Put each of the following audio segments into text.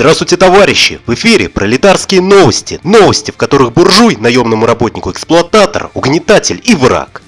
Здравствуйте, товарищи! В эфире пролетарские новости. Новости, в которых буржуй, наемному работнику эксплуататор, угнетатель и враг.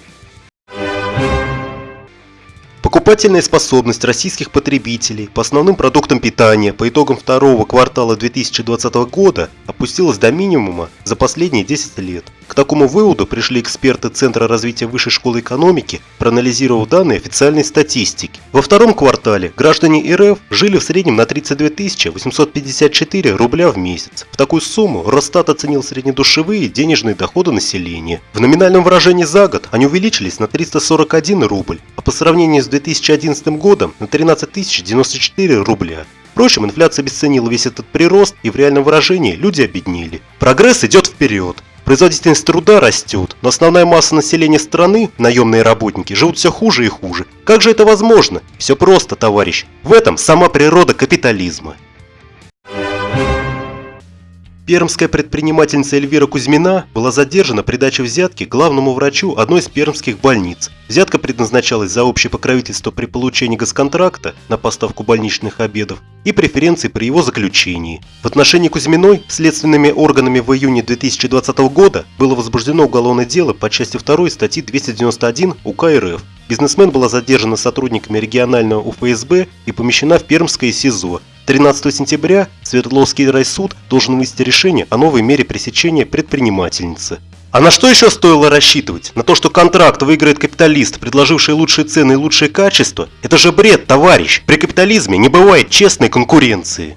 Покупательная способность российских потребителей по основным продуктам питания по итогам второго квартала 2020 года опустилась до минимума за последние 10 лет. К такому выводу пришли эксперты Центра развития высшей школы экономики, проанализировав данные официальной статистики. Во втором квартале граждане РФ жили в среднем на 32 854 рубля в месяц. В такую сумму Росстат оценил среднедушевые денежные доходы населения. В номинальном выражении за год они увеличились на 341 рубль, а по сравнению с 2011 годом на 13 094 рубля. Впрочем, инфляция обесценила весь этот прирост и в реальном выражении люди обеднели. Прогресс идет вперед. Производительность труда растет, но основная масса населения страны, наемные работники, живут все хуже и хуже. Как же это возможно? Все просто, товарищ. В этом сама природа капитализма. Пермская предпринимательница Эльвира Кузьмина была задержана при даче взятки главному врачу одной из пермских больниц. Взятка предназначалась за общее покровительство при получении госконтракта на поставку больничных обедов и преференции при его заключении. В отношении Кузьминой следственными органами в июне 2020 года было возбуждено уголовное дело по части 2 статьи 291 УК РФ. Бизнесмен была задержана сотрудниками регионального УФСБ и помещена в Пермское СИЗО 13 сентября Свердловский райсуд должен вынести решение о новой мере пресечения предпринимательницы. А на что еще стоило рассчитывать? На то, что контракт выиграет капиталист, предложивший лучшие цены и лучшее качество? Это же бред, товарищ! При капитализме не бывает честной конкуренции.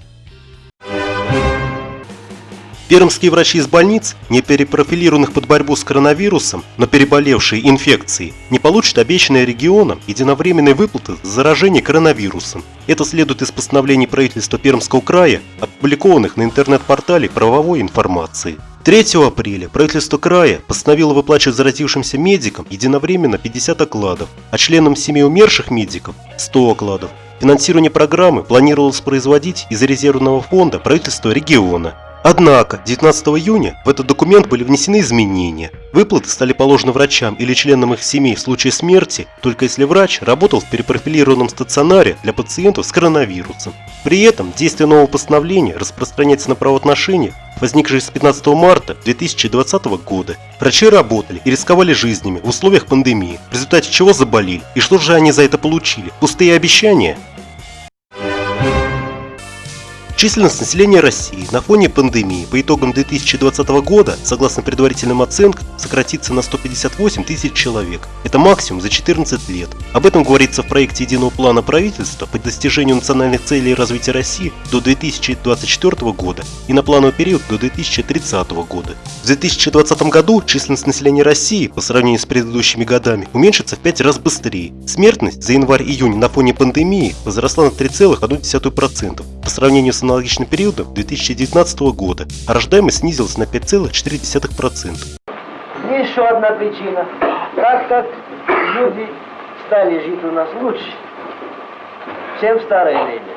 Пермские врачи из больниц, не перепрофилированных под борьбу с коронавирусом, но переболевшие инфекцией, не получат обещанные регионам единовременные выплаты за заражение коронавирусом. Это следует из постановлений правительства Пермского края, опубликованных на интернет-портале правовой информации. 3 апреля правительство края постановило выплачивать заразившимся медикам единовременно 50 окладов, а членам семей умерших медиков – 100 окладов. Финансирование программы планировалось производить из резервного фонда правительства региона – Однако 19 июня в этот документ были внесены изменения. Выплаты стали положены врачам или членам их семей в случае смерти, только если врач работал в перепрофилированном стационаре для пациентов с коронавирусом. При этом действие нового постановления распространяется на правоотношения, возникшие с 15 марта 2020 года. Врачи работали и рисковали жизнями в условиях пандемии, в результате чего заболели. И что же они за это получили? Пустые обещания? Численность населения России на фоне пандемии по итогам 2020 года, согласно предварительным оценкам, сократится на 158 тысяч человек. Это максимум за 14 лет. Об этом говорится в проекте единого плана правительства по достижению национальных целей развития России до 2024 года и на плановый период до 2030 года. В 2020 году численность населения России по сравнению с предыдущими годами уменьшится в 5 раз быстрее. Смертность за январь-июнь на фоне пандемии возросла на 3,1% по сравнению с аналогичным периодом 2019 года, а рождаемость снизилась на 5,4%. Еще одна причина. Так как люди стали жить у нас лучше, чем в старое время,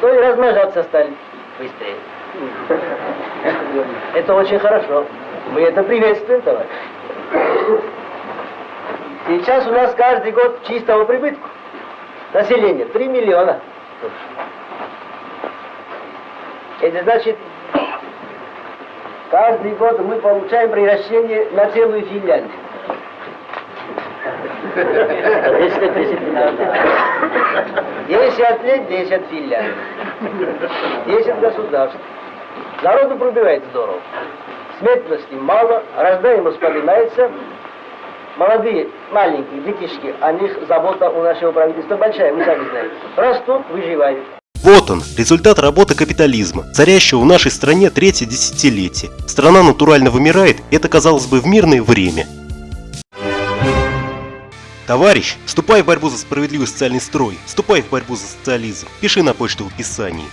то и размножаться стали быстрее. Это очень хорошо. Мы это приветствуем, товарищ. Сейчас у нас каждый год чистого прибытку. Население 3 миллиона. Это значит, каждый год мы получаем превращение на целую Финляндию. Если отнять 10 Финляндий, 10 государств. Народу пробивает здорово. Смертности мало, рождаемость поднимается, молодые, маленькие детишки, о них забота у нашего правительства большая, вы сами знаете. Растут, выживают. Вот он, результат работы капитализма, царящего в нашей стране третье десятилетие. Страна натурально вымирает, это казалось бы в мирное время. Товарищ, вступай в борьбу за справедливый социальный строй, вступай в борьбу за социализм, пиши на почту в описании.